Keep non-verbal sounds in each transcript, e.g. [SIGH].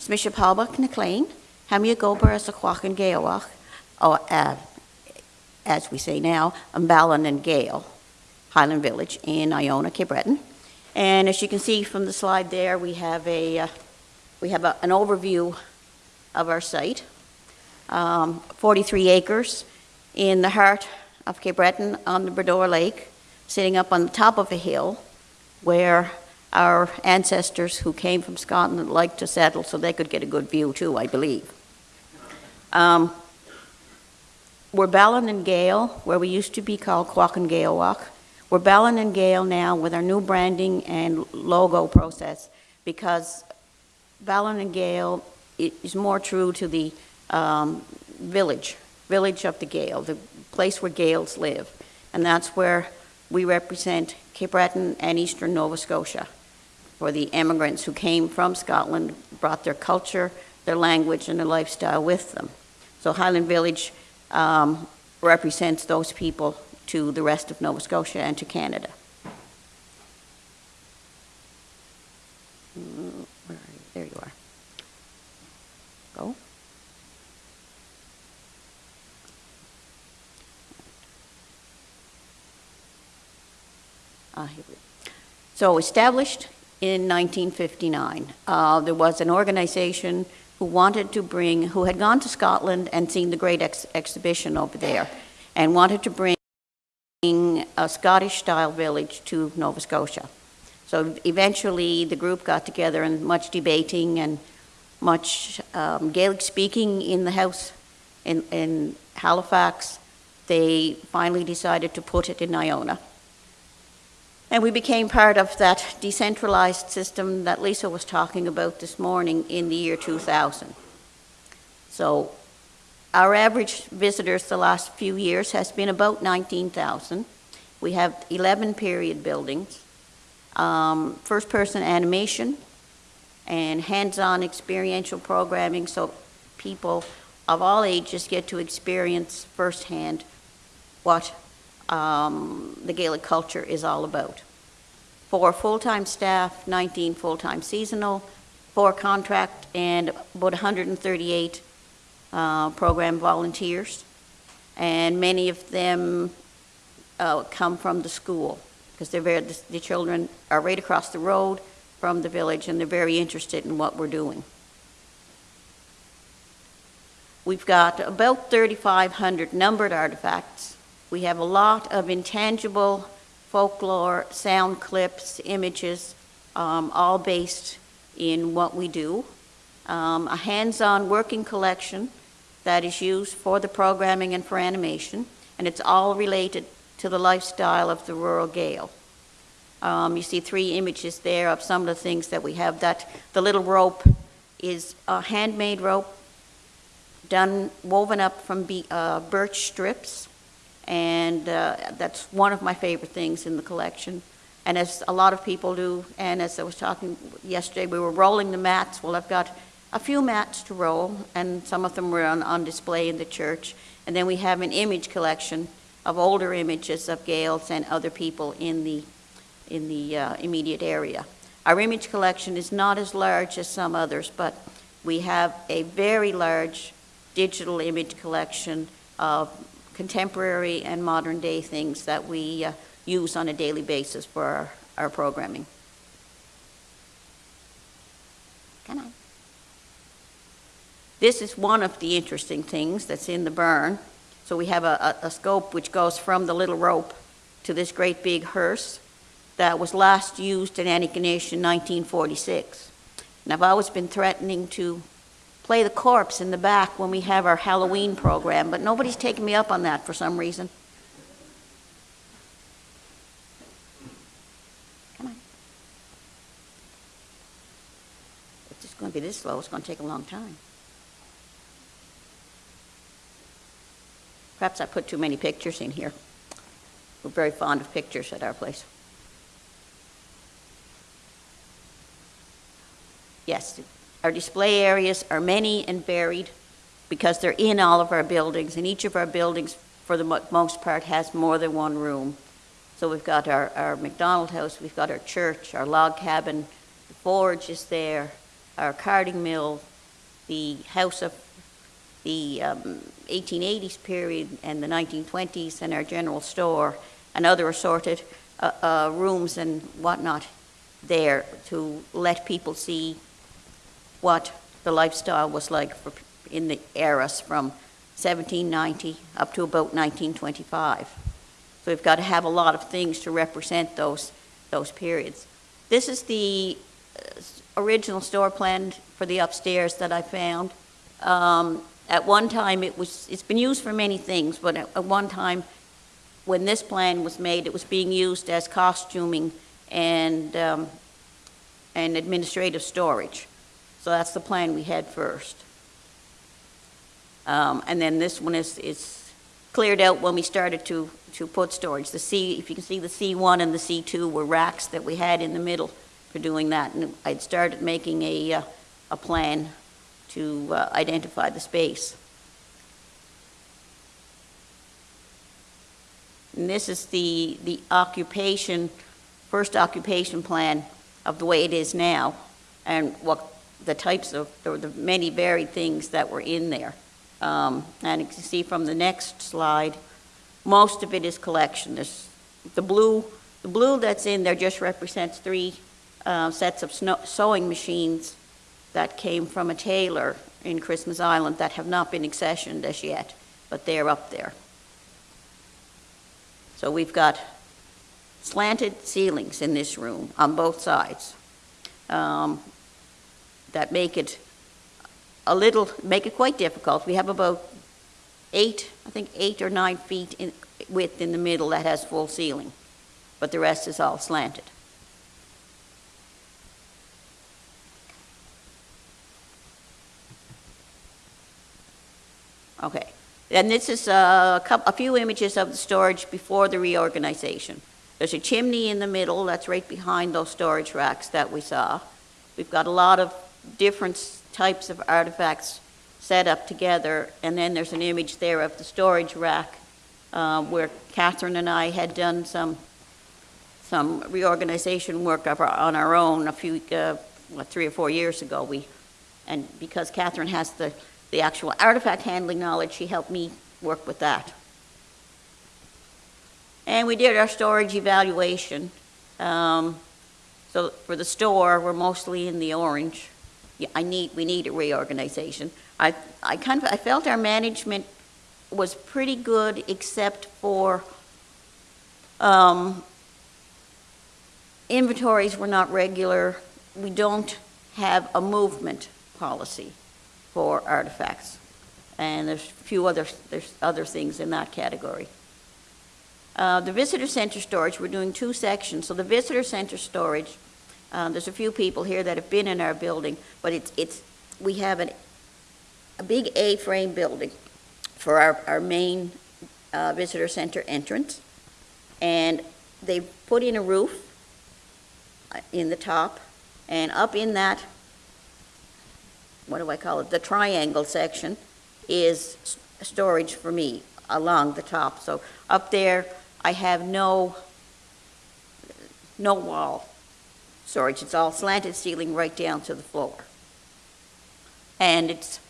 Smisha Palbach McLean, Hamia Gober as a Quachan Gaelwach, or uh, as we say now, Umballan and Gale, Highland Village in Iona, Cape Breton. And as you can see from the slide there, we have a, uh, we have a- an overview of our site. Um, 43 acres in the heart of Cape Breton on the Bras d'Or Lake, sitting up on the top of a hill where our ancestors who came from Scotland liked to settle so they could get a good view too, I believe. Um, We're Baile nan Gàidheal, where we used to be called Quack and Gale Walk. We're Baile nan Gàidheal now with our new branding and logo process because Baile nan Gàidheal is more true to the um, village, village of the Gale, the place where Gaels live. And that's where we represent Cape Breton and eastern Nova Scotia for the immigrants who came from Scotland, brought their culture, their language, and their lifestyle with them. So Highland Village um, represents those people to the rest of Nova Scotia and to Canada. There you are. Go. Ah, here we So established in 1959, uh, there was an organization who wanted to bring, who had gone to Scotland and seen the great ex- exhibition over there, and wanted to bring a Scottish-style village to Nova Scotia. So eventually, the group got together and much debating and much um, Gaelic speaking in the house in, in Halifax. They finally decided to put it in Iona. And we became part of that decentralized system that Lisa was talking about this morning in the year 2000. So our average visitors the last few years has been about 19,000. We have 11 period buildings, um, first-person animation, and hands-on experiential programming, so people of all ages get to experience firsthand what um, the Gaelic culture is all about. Four full-time staff, 19 full-time seasonal, four contract, and about 138 uh, program volunteers. And many of them uh, come from the school, because they're very, the the children are right across the road from the village, and they're very interested in what we're doing. We've got about 3,500 numbered artifacts. We have a lot of intangible folklore, sound clips, images, um, all based in what we do. Um, a hands-on working collection that is used for the programming and for animation, and it's all related to the lifestyle of the rural Gael. Um, you see three images there of some of the things that we have. That the little rope is a handmade rope done woven up from be, uh, birch strips, and uh, that's one of my favorite things in the collection. And as a lot of people do, and as I was talking yesterday, we were rolling the mats. Well, I've got a few mats to roll, and some of them were on, on display in the church. And then we have an image collection of older images of Gaels and other people in the in the uh, immediate area. Our image collection is not as large as some others, but we have a very large digital image collection of contemporary and modern day things that we uh, use on a daily basis for our, our programming. Come on. This is one of the interesting things that's in the burn. So we have a, a, a scope which goes from the little rope to this great big hearse that was last used in Antigonish in 1946. And I've always been threatening to play the corpse in the back when we have our Halloween program, but nobody's taken me up on that for some reason. Come on. It's going to be this slow, it's going to take a long time. Perhaps I put too many pictures in here. We're very fond of pictures at our place. Yes, our display areas are many and varied because they're in all of our buildings, and each of our buildings, for the mo- most part, has more than one room. So we've got our, our McDonald House, we've got our church, our log cabin, the forge is there, our carding mill, the house of the um, 1880s period and the 1920s and our general store and other assorted uh, uh, rooms and whatnot there to let people see what the lifestyle was like for, in the eras from 1790 up to about 1925. So we've got to have a lot of things to represent those, those periods. This is the uh, original store plan for the upstairs that I found. Um, at one time, it was, it's been used for many things, but at, at one time, when this plan was made, it was being used as costuming and, um, and administrative storage. So that's the plan we had first. Um, and then this one is, is cleared out when we started to, to put storage. The C, if you can see the C1 and the C2 were racks that we had in the middle for doing that. And I'd started making a, uh, a plan to uh, identify the space. And this is the, the occupation, first occupation plan of the way it is now, and what the types of, or the many varied things that were in there. Um, and you can see from the next slide, most of it is collection. There's the blue, the blue that's in there just represents three uh, sets of sewing machines that came from a tailor in Christmas Island that have not been accessioned as yet, but they're up there. So we've got slanted ceilings in this room on both sides um, that make it a little, make it quite difficult. We have about eight, I think eight or nine feet in width in the middle that has full ceiling, but the rest is all slanted. Okay. And this is uh, a, couple, a few images of the storage before the reorganization. There's a chimney in the middle that's right behind those storage racks that we saw. We've got a lot of different types of artifacts set up together, and then there's an image there of the storage rack uh, where Catherine and I had done some some reorganization work our, on our own a few, uh, what, three or four years ago. We, and because Catherine has the the actual artifact handling knowledge, she helped me work with that. And we did our storage evaluation. Um, so for the store, we're mostly in the orange. Yeah, I need, we need a reorganization. I, I kind of, I felt our management was pretty good except for um, inventories were not regular. We don't have a movement policy for artifacts. And there's a few other, there's other things in that category. Uh, the visitor center storage, we're doing two sections. So the visitor center storage, uh, there's a few people here that have been in our building, but it's, it's we have an, a big A-frame building for our, our main uh, visitor center entrance. And they put in a roof uh, in the top, and up in that what do I call it, the triangle section is storage for me along the top. So up there, I have no, no wall storage. It's all slanted ceiling right down to the floor. And it's,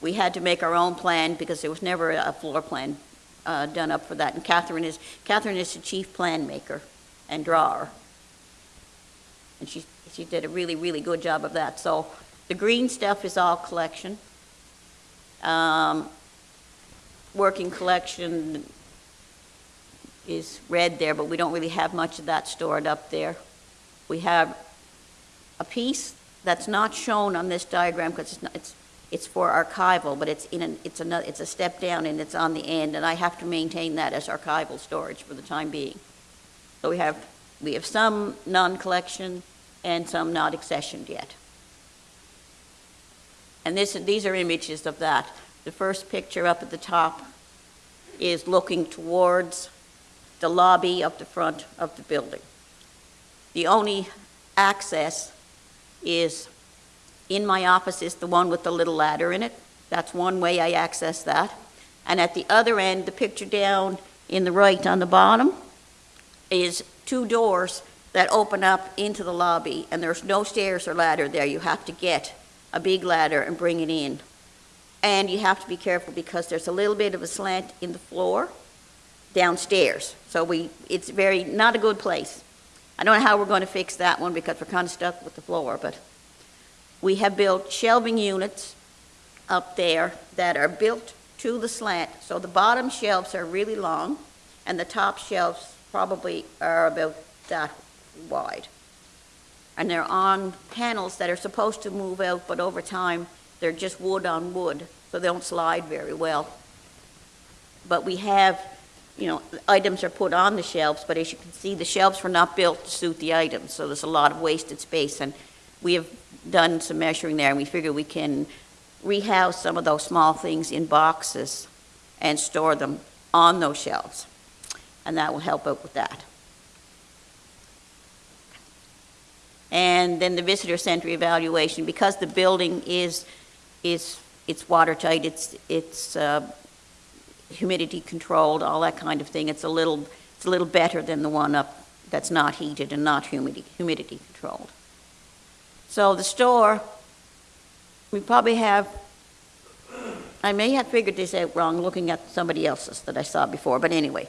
we had to make our own plan because there was never a floor plan uh, done up for that. And Catherine is, Catherine is the chief plan maker and drawer. And she, she did a really, really good job of that. So the green stuff is all collection. Um, working collection is red there, but we don't really have much of that stored up there. We have a piece that's not shown on this diagram because it's, it's, it's for archival, but it's in an, it's, another, it's a step down and it's on the end, and I have to maintain that as archival storage for the time being. So we have, we have some non-collection and some not accessioned yet. And this, these are images of that. The first picture up at the top is looking towards the lobby of the front of the building. The only access is in my office is the one with the little ladder in it. That's one way I access that. And at the other end, the picture down in the right on the bottom is two doors that open up into the lobby, and there's no stairs or ladder there. You have to get a big ladder and bring it in. And you have to be careful because there's a little bit of a slant in the floor downstairs. So we, it's very, not a good place. I don't know how we're going to fix that one because we're kind of stuck with the floor, but we have built shelving units up there that are built to the slant. So the bottom shelves are really long and the top shelves probably are about that wide. And they're on panels that are supposed to move out, but over time, they're just wood on wood, so they don't slide very well. But we have, you know, items are put on the shelves, but as you can see, the shelves were not built to suit the items, so there's a lot of wasted space. And we have done some measuring there, and we figure we can rehouse some of those small things in boxes and store them on those shelves. And that will help out with that. And then the visitor center evaluation, because the building is, is, it's watertight, it's, it's uh, humidity controlled, all that kind of thing, it's a little, it's a little better than the one up that's not heated and not humidity, humidity controlled. So the store, we probably have, I may have figured this out wrong looking at somebody else's that I saw before, but anyway,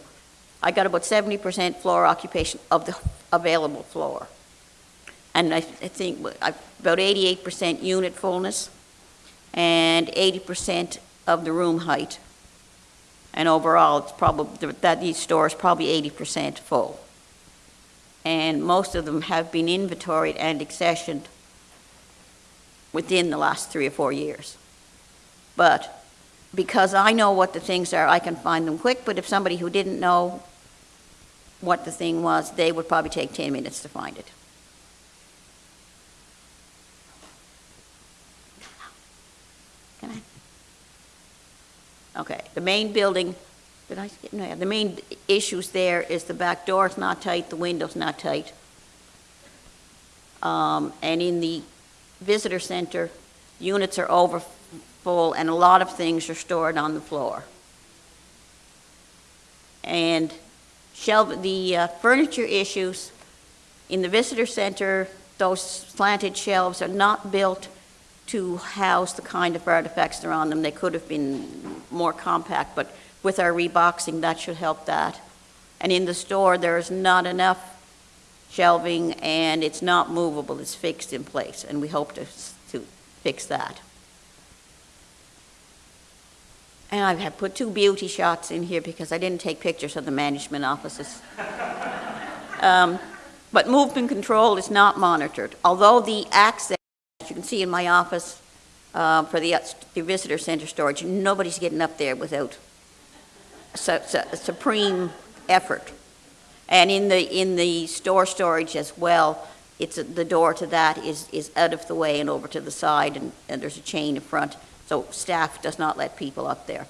I got about 70% floor occupation of the available floor. And I I think about 88% unit fullness and 80% of the room height. And overall, it's probably, that each store is probably 80% full. And most of them have been inventoried and accessioned within the last three or four years. But because I know what the things are, I can find them quick, but if somebody who didn't know what the thing was, they would probably take 10 minutes to find it. Okay, the main building, did I, skip? no, the main issues there is the back door's not tight, the window's not tight. Um, and in the visitor center, units are over full and a lot of things are stored on the floor. And shelf, the uh, furniture issues in the visitor center, those slanted shelves are not built to house the kind of artifacts that are on them. They could have been more compact, but with our reboxing, that should help that. And in the store, there is not enough shelving, and it's not movable, it's fixed in place, and we hope to, to fix that. And I have put two beauty shots in here because I didn't take pictures of the management offices. [LAUGHS] Um, But movement control is not monitored, although the access, you can see in my office, uh, for the, the visitor center storage, nobody's getting up there without su- su- supreme effort. And in the, in the store storage as well, it's, a- the door to that is, is out of the way and over to the side, and, and there's a chain in front, so staff does not let people up there.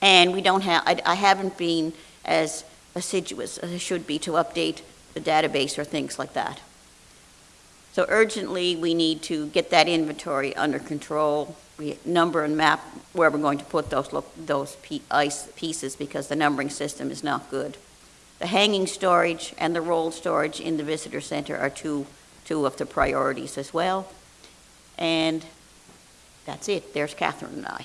And we don't have, I, I haven't been as assiduous as I should be to update the database or things like that. So urgently, we need to get that inventory under control, we number and map where we're going to put those, those ice pieces, because the numbering system is not good. The hanging storage and the rolled storage in the visitor center are two, two of the priorities as well. And that's it, there's Catherine and I.